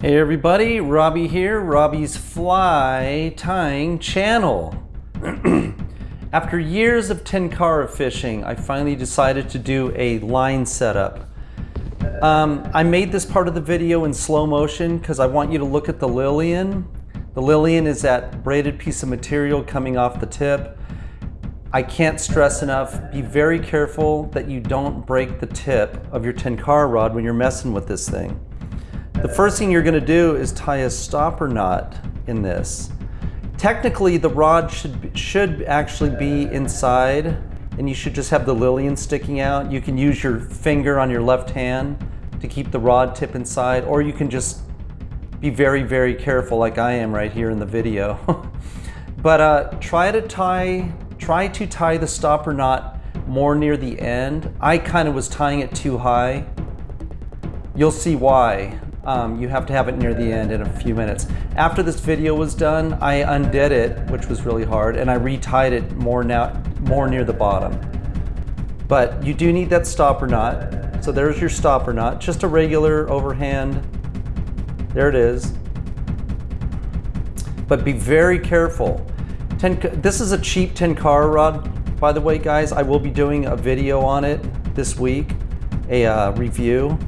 Hey everybody, Robbie here, Robbie's Fly Tying Channel. After years of tenkara fishing, I finally decided to do a line setup. Um, I made this part of the video in slow motion because I want you to look at the Lillian. The Lillian is that braided piece of material coming off the tip. I can't stress enough, be very careful that you don't break the tip of your tenkara rod when you're messing with this thing. The first thing you're gonna do is tie a stopper knot in this. Technically, the rod should, should actually be inside and you should just have the Lillian sticking out. You can use your finger on your left hand to keep the rod tip inside, or you can just be very, very careful like I am right here in the video. but uh, try to tie, try to tie the stopper knot more near the end. I kind of was tying it too high. You'll see why um, you have to have it near the end in a few minutes. After this video was done, I undid it, which was really hard, and I retied it more, now, more near the bottom. But you do need that stopper knot. So there's your stopper knot, just a regular overhand. There it is. But be very careful. Ten, this is a cheap Tenkara rod, by the way, guys. I will be doing a video on it this week, a uh, review.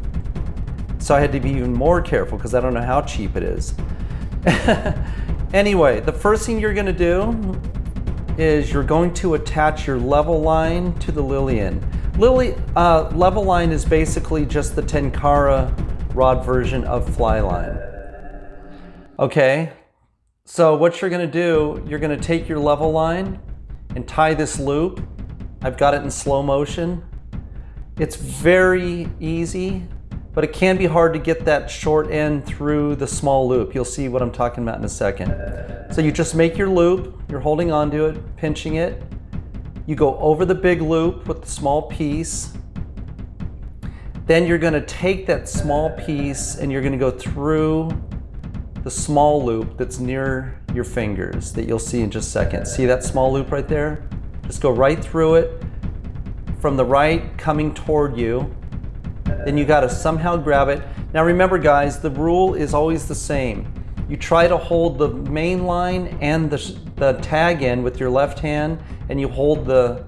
So I had to be even more careful because I don't know how cheap it is. anyway, the first thing you're gonna do is you're going to attach your level line to the Lillian. Lily, uh, level line is basically just the Tenkara rod version of Flyline. Okay, so what you're gonna do, you're gonna take your level line and tie this loop. I've got it in slow motion. It's very easy but it can be hard to get that short end through the small loop. You'll see what I'm talking about in a second. So you just make your loop, you're holding onto it, pinching it. You go over the big loop with the small piece. Then you're gonna take that small piece and you're gonna go through the small loop that's near your fingers that you'll see in just a second. See that small loop right there? Just go right through it from the right coming toward you then you got to somehow grab it. Now remember guys, the rule is always the same. You try to hold the main line and the, the tag end with your left hand and you hold the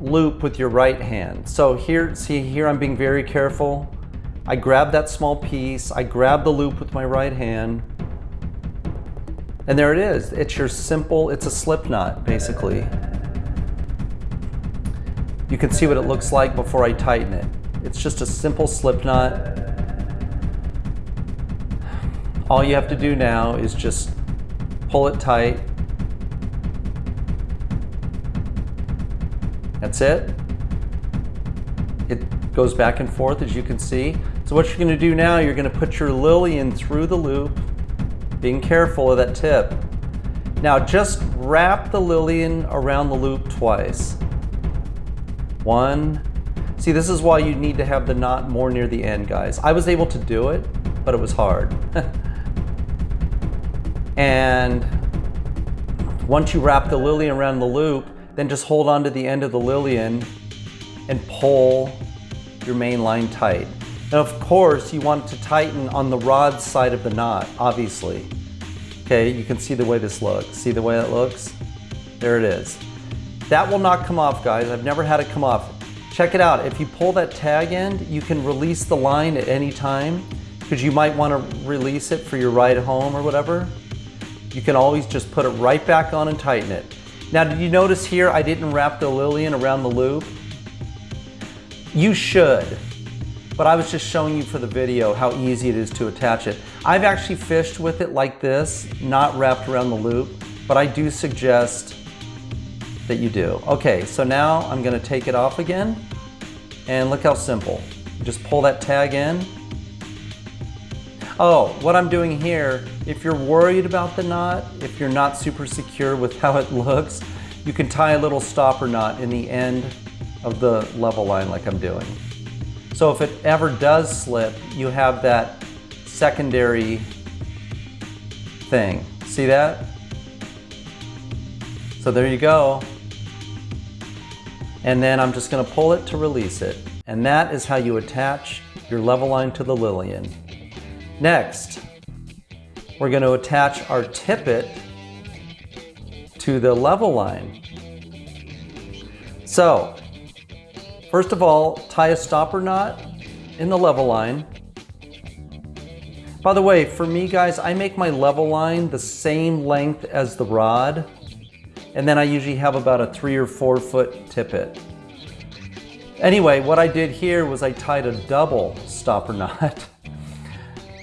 loop with your right hand. So here, see here I'm being very careful. I grab that small piece, I grab the loop with my right hand, and there it is. It's your simple, it's a slip knot basically. You can see what it looks like before I tighten it. It's just a simple slip knot. All you have to do now is just pull it tight. That's it. It goes back and forth as you can see. So what you're gonna do now, you're gonna put your Lillian through the loop, being careful of that tip. Now just wrap the Lillian around the loop twice. One, See, this is why you need to have the knot more near the end, guys. I was able to do it, but it was hard. and once you wrap the Lillian around the loop, then just hold on to the end of the Lillian and pull your main line tight. And of course, you want to tighten on the rod side of the knot, obviously. Okay, you can see the way this looks. See the way it looks? There it is. That will not come off, guys. I've never had it come off. Check it out. If you pull that tag end, you can release the line at any time because you might want to release it for your ride home or whatever. You can always just put it right back on and tighten it. Now, did you notice here I didn't wrap the Lillian around the loop? You should, but I was just showing you for the video how easy it is to attach it. I've actually fished with it like this, not wrapped around the loop, but I do suggest that you do. Okay, so now I'm gonna take it off again and look how simple. Just pull that tag in. Oh, what I'm doing here, if you're worried about the knot, if you're not super secure with how it looks, you can tie a little stopper knot in the end of the level line like I'm doing. So if it ever does slip, you have that secondary thing. See that? So there you go and then I'm just gonna pull it to release it. And that is how you attach your level line to the Lillian. Next, we're going to attach our tippet to the level line. So, first of all, tie a stopper knot in the level line. By the way, for me guys, I make my level line the same length as the rod, and then I usually have about a three or four foot tippet. Anyway, what I did here was I tied a double stopper knot.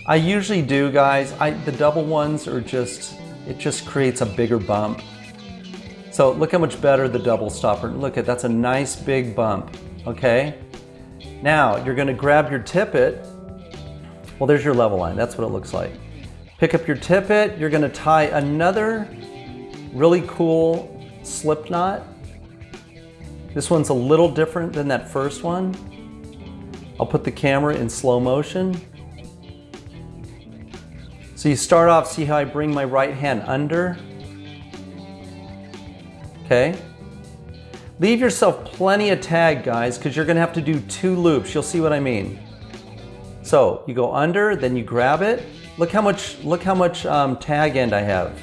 I usually do, guys. I, the double ones are just, it just creates a bigger bump. So look how much better the double stopper. Look at, that's a nice big bump, okay? Now, you're gonna grab your tippet. Well, there's your level line. That's what it looks like. Pick up your tippet. You're gonna tie another really cool slip knot. This one's a little different than that first one. I'll put the camera in slow motion. So you start off, see how I bring my right hand under? Okay. Leave yourself plenty of tag, guys, because you're gonna have to do two loops. You'll see what I mean. So you go under, then you grab it. Look how much, look how much um, tag end I have.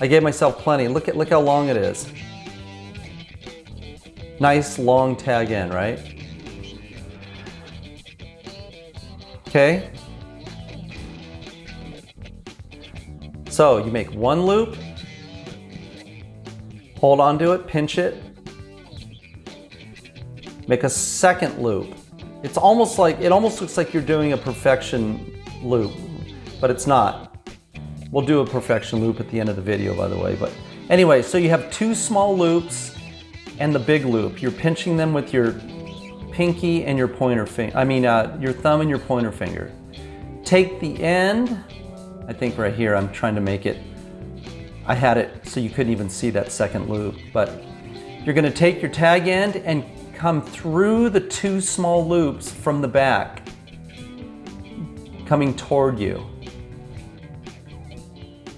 I gave myself plenty. Look at, look how long it is. Nice long tag in, right? Okay, So you make one loop, hold on to it, pinch it, make a second loop. It's almost like, it almost looks like you're doing a perfection loop, but it's not. We'll do a perfection loop at the end of the video, by the way. But anyway, so you have two small loops and the big loop. You're pinching them with your pinky and your pointer finger, I mean, uh, your thumb and your pointer finger. Take the end I think right here I'm trying to make it, I had it so you couldn't even see that second loop, but you're gonna take your tag end and come through the two small loops from the back, coming toward you.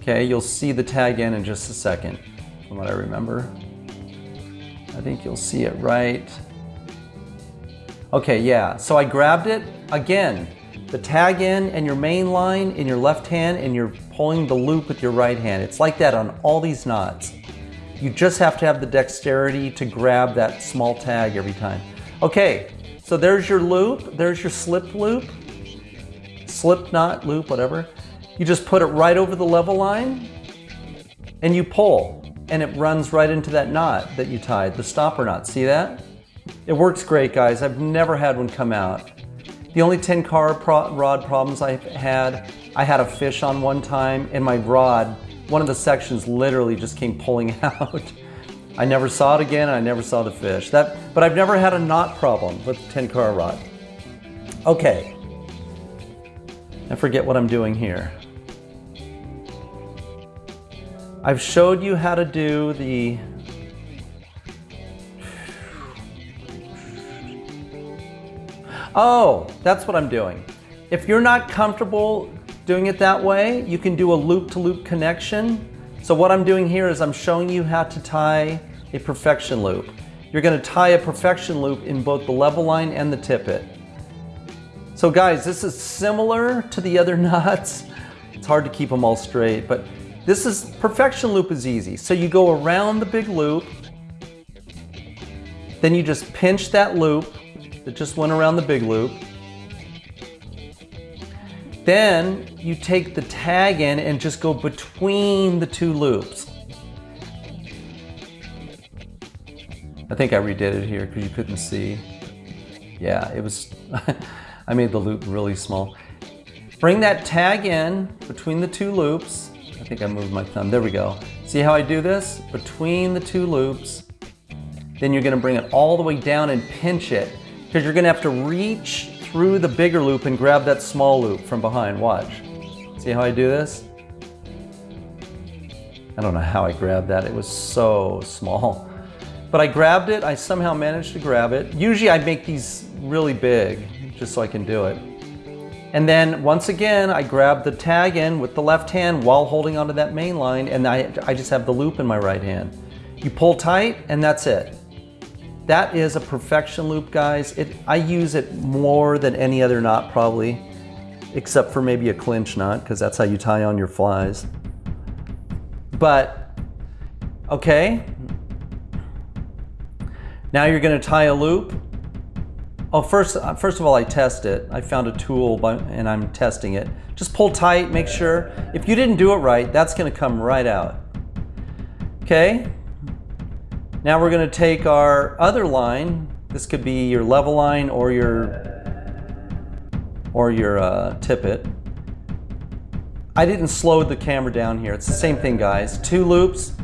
Okay, you'll see the tag end in just a second, from what I remember. I think you'll see it right. Okay, yeah, so I grabbed it, again, the tag end and your main line in your left hand and you're pulling the loop with your right hand. It's like that on all these knots. You just have to have the dexterity to grab that small tag every time. Okay, so there's your loop, there's your slip loop, slip knot, loop, whatever. You just put it right over the level line and you pull and it runs right into that knot that you tied, the stopper knot. See that? It works great, guys. I've never had one come out. The only Tenkara pro rod problems I've had, I had a fish on one time and my rod, one of the sections literally just came pulling out. I never saw it again I never saw the fish. That, but I've never had a knot problem with Tenkara rod. Okay, I forget what I'm doing here. I've showed you how to do the Oh, that's what I'm doing. If you're not comfortable doing it that way, you can do a loop-to-loop -loop connection. So what I'm doing here is I'm showing you how to tie a perfection loop. You're gonna tie a perfection loop in both the level line and the tippet. So guys, this is similar to the other knots. It's hard to keep them all straight, but this is, perfection loop is easy. So you go around the big loop, then you just pinch that loop, that just went around the big loop. Then you take the tag in and just go between the two loops. I think I redid it here because you couldn't see. Yeah, it was, I made the loop really small. Bring that tag in between the two loops. I think I moved my thumb, there we go. See how I do this? Between the two loops. Then you're gonna bring it all the way down and pinch it because you're gonna have to reach through the bigger loop and grab that small loop from behind. Watch. See how I do this? I don't know how I grabbed that. It was so small. But I grabbed it. I somehow managed to grab it. Usually I make these really big just so I can do it. And then once again, I grab the tag in with the left hand while holding onto that main line and I, I just have the loop in my right hand. You pull tight and that's it. That is a perfection loop, guys. It, I use it more than any other knot, probably. except for maybe a clinch knot, because that's how you tie on your flies. But, okay. Now you're gonna tie a loop. Oh, first, uh, first of all, I test it. I found a tool by, and I'm testing it. Just pull tight, make sure. If you didn't do it right, that's gonna come right out. Okay. Now we're gonna take our other line. This could be your level line or your or your uh, tippet. I didn't slow the camera down here. It's the same thing, guys. Two loops,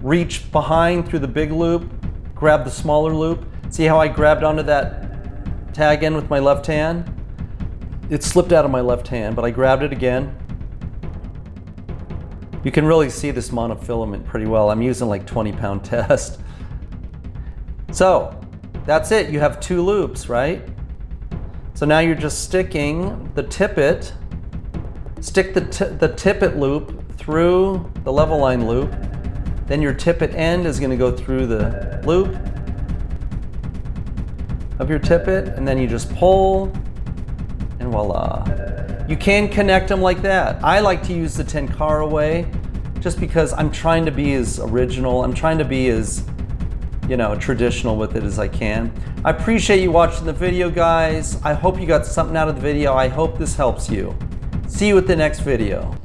reach behind through the big loop, grab the smaller loop. See how I grabbed onto that tag in with my left hand? It slipped out of my left hand, but I grabbed it again. You can really see this monofilament pretty well. I'm using like 20 pound test. So that's it. You have two loops, right? So now you're just sticking the tippet, stick the, the tippet loop through the level line loop. Then your tippet end is going to go through the loop of your tippet, and then you just pull, and voila. You can connect them like that. I like to use the Tenkara way just because I'm trying to be as original, I'm trying to be as you know, traditional with it as I can. I appreciate you watching the video, guys. I hope you got something out of the video. I hope this helps you. See you at the next video.